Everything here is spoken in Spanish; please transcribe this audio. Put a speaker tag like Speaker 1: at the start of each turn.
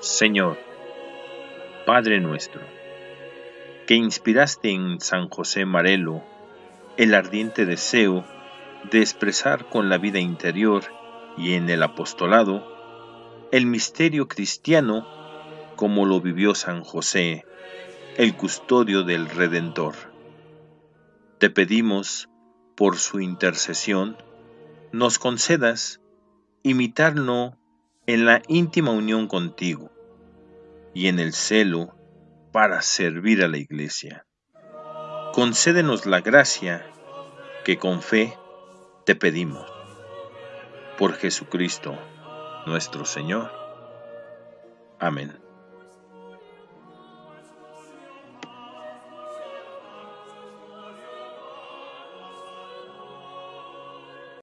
Speaker 1: Señor, Padre nuestro, que inspiraste en San José Marelo el ardiente deseo de expresar con la vida interior y en el apostolado el misterio cristiano como lo vivió San José, el custodio del Redentor. Te pedimos, por su intercesión, nos concedas imitarlo en la íntima unión contigo y en el celo para servir a la Iglesia. Concédenos la gracia que con fe te pedimos. Por Jesucristo nuestro Señor. Amén.